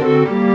Música